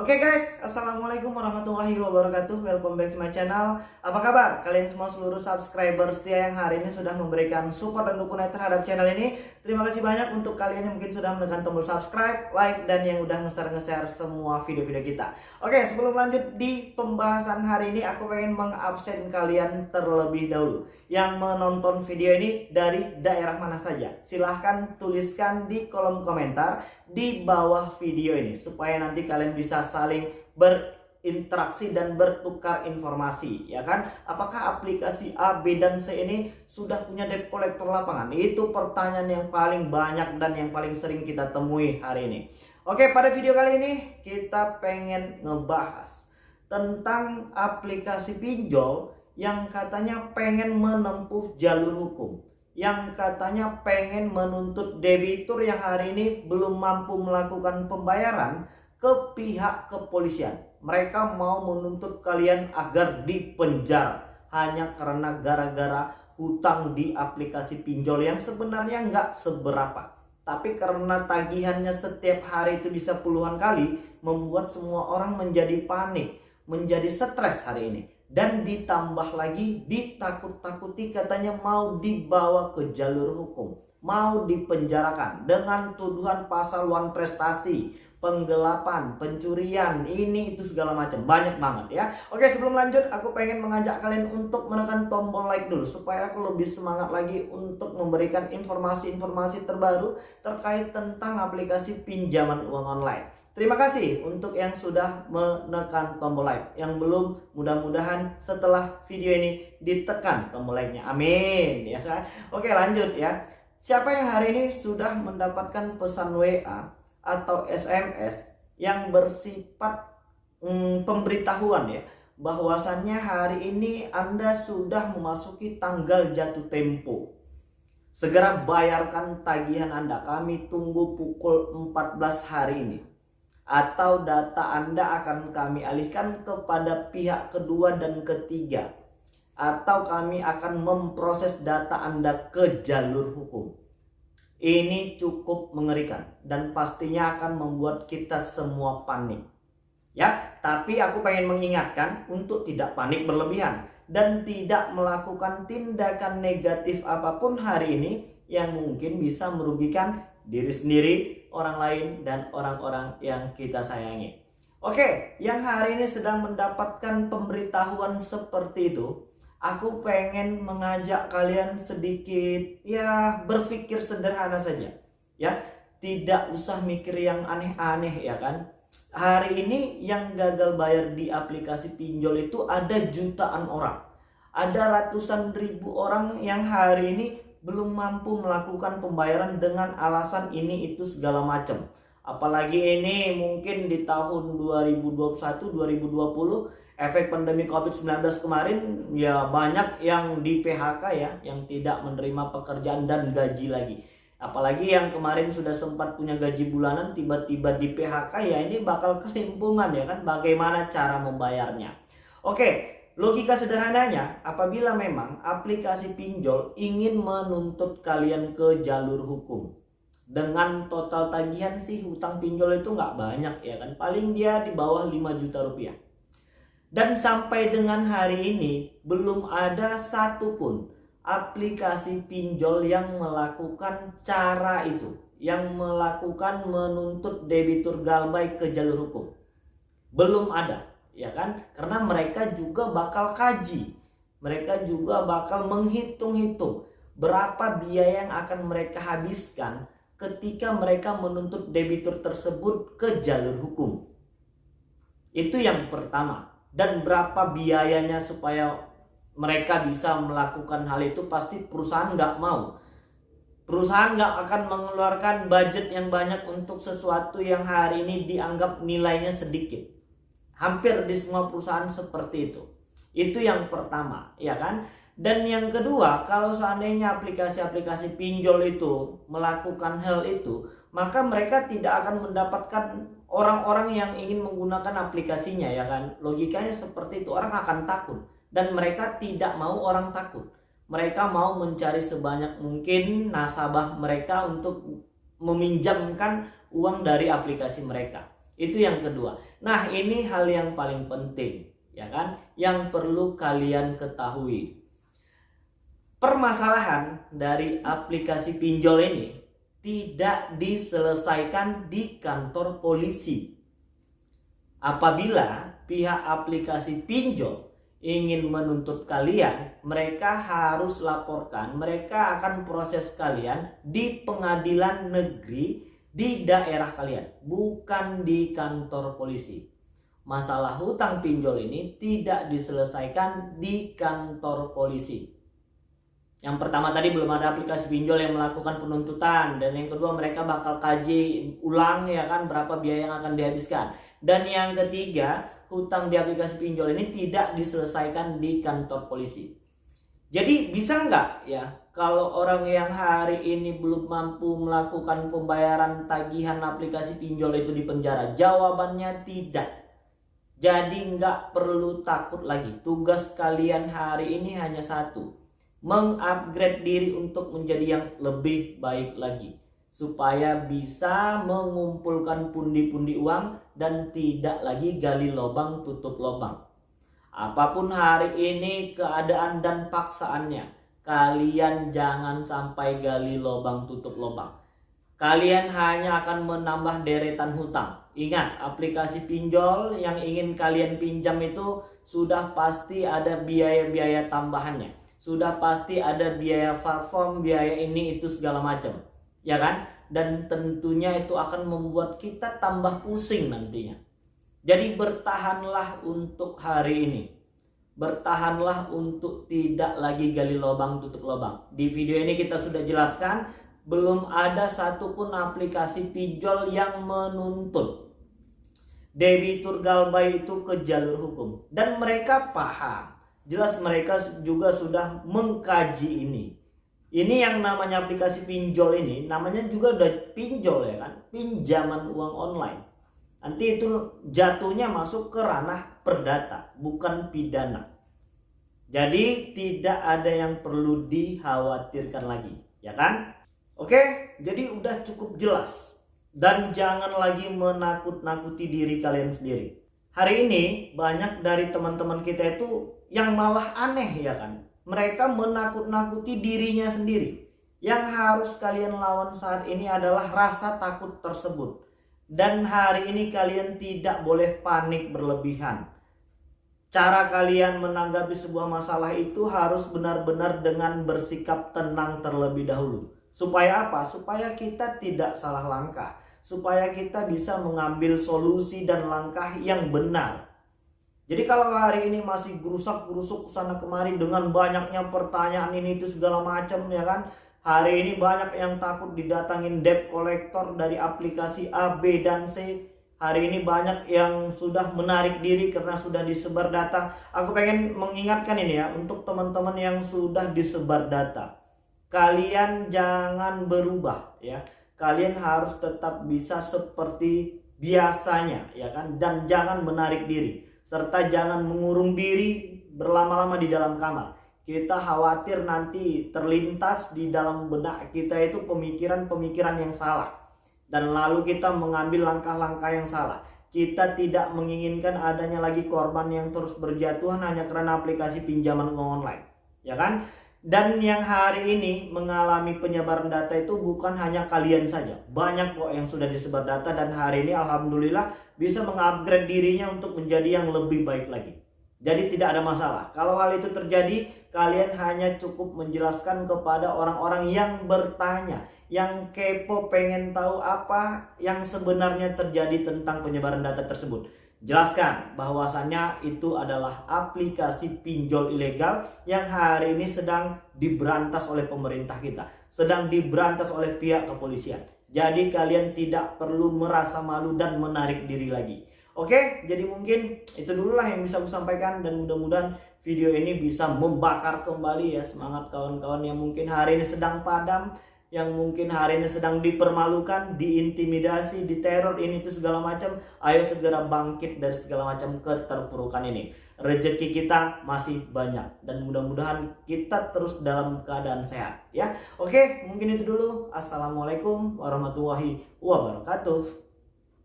Oke okay guys, Assalamualaikum warahmatullahi wabarakatuh. Welcome back to my channel. Apa kabar? Kalian semua seluruh subscriber setia yang hari ini sudah memberikan support dan dukungan terhadap channel ini Terima kasih banyak untuk kalian yang mungkin sudah menekan tombol subscribe, like, dan yang udah nge-share-nge-share semua video-video kita. Oke, sebelum lanjut di pembahasan hari ini Aku pengen mengabsen kalian terlebih dahulu. Yang menonton video ini dari daerah mana saja? Silahkan tuliskan di kolom komentar di bawah video ini supaya nanti kalian bisa saling berinteraksi dan bertukar informasi ya kan? Apakah aplikasi A, B, dan C ini sudah punya debt collector lapangan? Itu pertanyaan yang paling banyak dan yang paling sering kita temui hari ini. Oke pada video kali ini kita pengen ngebahas tentang aplikasi pinjol yang katanya pengen menempuh jalur hukum yang katanya pengen menuntut debitur yang hari ini belum mampu melakukan pembayaran ke pihak kepolisian. Mereka mau menuntut kalian agar dipenjara hanya karena gara-gara hutang di aplikasi pinjol yang sebenarnya nggak seberapa. Tapi karena tagihannya setiap hari itu bisa puluhan kali, membuat semua orang menjadi panik, menjadi stres hari ini dan ditambah lagi ditakut-takuti katanya mau dibawa ke jalur hukum mau dipenjarakan dengan tuduhan pasal wan prestasi penggelapan, pencurian, ini itu segala macam banyak banget ya. Oke sebelum lanjut aku pengen mengajak kalian untuk menekan tombol like dulu supaya aku lebih semangat lagi untuk memberikan informasi-informasi terbaru terkait tentang aplikasi pinjaman uang online. Terima kasih untuk yang sudah menekan tombol like. Yang belum, mudah-mudahan setelah video ini ditekan tombol like-nya. Amin, ya kan? Oke, lanjut ya. Siapa yang hari ini sudah mendapatkan pesan WA atau SMS yang bersifat hmm, pemberitahuan ya bahwasannya hari ini Anda sudah memasuki tanggal jatuh tempo. Segera bayarkan tagihan Anda. Kami tunggu pukul 14 hari ini atau data Anda akan kami alihkan kepada pihak kedua dan ketiga atau kami akan memproses data Anda ke jalur hukum. Ini cukup mengerikan dan pastinya akan membuat kita semua panik. Ya, tapi aku pengen mengingatkan untuk tidak panik berlebihan dan tidak melakukan tindakan negatif apa pun hari ini yang mungkin bisa merugikan diri sendiri, orang lain, dan orang-orang yang kita sayangi. Oke, yang hari ini sedang mendapatkan pemberitahuan seperti itu, aku pengen mengajak kalian sedikit ya berpikir sederhana saja. Ya, tidak usah mikir yang aneh-aneh ya kan. Hari ini yang gagal bayar di aplikasi pinjol itu ada jutaan orang. Ada ratusan ribu orang yang hari ini belum mampu melakukan pembayaran dengan alasan ini itu segala macam. Apalagi ini mungkin di tahun 2021 2020 efek pandemi Covid-19 kemarin ya banyak yang di PHK ya, yang tidak menerima pekerjaan dan gaji lagi. Apalagi yang kemarin sudah sempat punya gaji bulanan tiba-tiba di PHK ya ini bakal kelimpungan ya kan bagaimana cara membayarnya. Oke, Logika sederhananya, apabila memang aplikasi pinjol ingin menuntut kalian ke jalur hukum, dengan total tagihan sih hutang pinjol itu nggak banyak ya kan, paling dia di bawah 5 juta rupiah. Dan sampai dengan hari ini belum ada satupun aplikasi pinjol yang melakukan cara itu, yang melakukan menuntut debitur galbay ke jalur hukum. Belum ada ya kan? Karena mereka juga bakal kaji. Mereka juga bakal menghitung-hitung berapa biaya yang akan mereka habiskan ketika mereka menuntut debitur tersebut ke jalur hukum. Itu yang pertama. Dan berapa biayanya supaya mereka bisa melakukan hal itu pasti perusahaan nggak mau. Perusahaan nggak akan mengeluarkan budget yang banyak untuk sesuatu yang hari ini dianggap nilainya sedikit Hampir di semua perusahaan seperti itu. Itu yang pertama, ya kan? Dan yang kedua, kalau seandainya aplikasi-aplikasi pinjol itu melakukan hal itu, maka mereka tidak akan mendapatkan orang-orang yang ingin menggunakan aplikasinya, ya kan? Logikanya seperti itu, orang akan takut dan mereka tidak mau orang takut. Mereka mau mencari sebanyak mungkin nasabah mereka untuk meminjamkan uang dari aplikasi mereka. Itu yang kedua. Nah, ini hal yang paling penting, ya kan? Yang perlu kalian ketahui. Permasalahan dari aplikasi pinjol ini tidak diselesaikan di kantor polisi. Apabila pihak aplikasi pinjol ingin menuntut kalian, mereka harus laporkan, mereka akan proses kalian di pengadilan negeri di daerah kalian, bukan di kantor polisi. Masalah hutang pinjol ini tidak diselesaikan di kantor polisi. Yang pertama tadi belum ada aplikasi pinjol yang melakukan penuntutan dan yang kedua mereka bakal kaji ulang ya kan berapa biaya yang akan dihabiskan. Dan yang ketiga, hutang di aplikasi pinjol ini tidak diselesaikan di kantor polisi. Jadi bisa nggak ya kalau orang yang hari ini belum mampu melakukan pembayaran tagihan aplikasi pinjol itu di penjara? Jawabannya tidak. Jadi nggak perlu takut lagi. Tugas kalian hari ini hanya satu. Mengupgrade diri untuk menjadi yang lebih baik lagi supaya bisa mengumpulkan pundi-pundi uang dan tidak lagi gali lubang tutup lubang. Apa pun hari ini keadaan dan paksaannya, kalian jangan sampai gali lubang tutup lubang. Kalian hanya akan menambah deretan hutang. Ingat, aplikasi pinjol yang ingin kalian pinjam itu sudah pasti ada biaya-biaya tambahannya. Sudah pasti ada biaya platform, biaya ini itu segala macam ya kan? Dan tentunya itu akan membuat kita tambah pusing nantinya. Jadi bertahanlah untuk hari ini. Bertahanlah untuk tidak lagi gali lubang tutup lubang. Di video ini kita sudah jelaskan belum ada satupun aplikasi pinjol yang menuntut debitur galbay itu ke jalur hukum dan mereka paham jelas mereka juga sudah mengkaji ini. Ini yang namanya aplikasi pinjol ini namanya juga udah pinjol ya kan? Pinjaman uang online. Nanti itu jatuhnya masuk ke ranah perdata bukan pidana. Jadi tidak ada yang perlu dikhawatirkan lagi ya kan? Oke jadi udah cukup jelas. Dan jangan lagi menakut-nakuti diri kalian sendiri hari ini banyak dari teman-teman kita itu yang malah aneh ya kan mereka menakut-nakuti dirinya sendiri. Yang harus kalian lawan saat ini adalah rasa takut tersebut. Dan hari ini kalian tidak boleh panik berlebihan. Cara kalian menanggapi sebuah masalah itu harus benar-benar dengan bersikap tenang terlebih dahulu. Supaya apa? Supaya kita tidak salah langkah. Supaya kita bisa mengambil solusi dan langkah yang benar jadi kalau hari ini masih gerusak-gerusuk sana kemari dengan banyaknya pertanyaan ini itu segala macam ya kan. Hari ini banyak yang takut didatangin debt collector dari aplikasi A, B, dan C. Hari ini banyak yang sudah menarik diri karena sudah disebar data. Aku pengen mengingatkan ini ya untuk teman-teman yang sudah disebar data. Kalian jangan berubah ya. Kalian harus tetap bisa seperti biasanya ya kan dan jangan menarik diri serta jangan mengurung diri berlama-lama di dalam kamar. Kita khawatir nanti terlintas di dalam benak kita itu pemikiran-pemikiran yang salah. Dan lalu kita mengambil langkah-langkah yang salah. Kita tidak menginginkan adanya lagi korban yang terus berjatuhan hanya karena aplikasi pinjaman online. Ya kan? Dan yang hari ini mengalami penyebaran data itu bukan hanya kalian saja. Banyak kok yang sudah disebar data dan hari ini alhamdulillah bisa mengupgrade dirinya untuk menjadi yang lebih baik lagi. Jadi tidak ada masalah. Kalau hal itu terjadi, kalian hanya cukup menjelaskan kepada orang-orang yang bertanya, yang kepo pengen tahu apa yang sebenarnya terjadi tentang penyebaran data tersebut. Jelaskan bahwasannya itu adalah aplikasi pinjol ilegal yang hari ini sedang diberantas oleh pemerintah kita, sedang diberantas oleh pihak kepolisian. Jadi kalian tidak perlu merasa malu dan menarik diri lagi. Oke, jadi mungkin itu dulu lah yang bisa aku sampaikan dan mudah-mudahan video ini bisa membakar kembali ya semangat kawan-kawan yang mungkin hari ini sedang padam yang mungkin hari ini sedang dipermalukan, diintimidasi, diteror ini itu segala macam, ayo segera bangkit dari segala macam keterpurukan ini. Rezeki kita masih banyak dan mudah-mudahan kita terus dalam keadaan sehat ya. Oke, mungkin itu dulu. Assalamualaikum warahmatullahi wabarakatuh.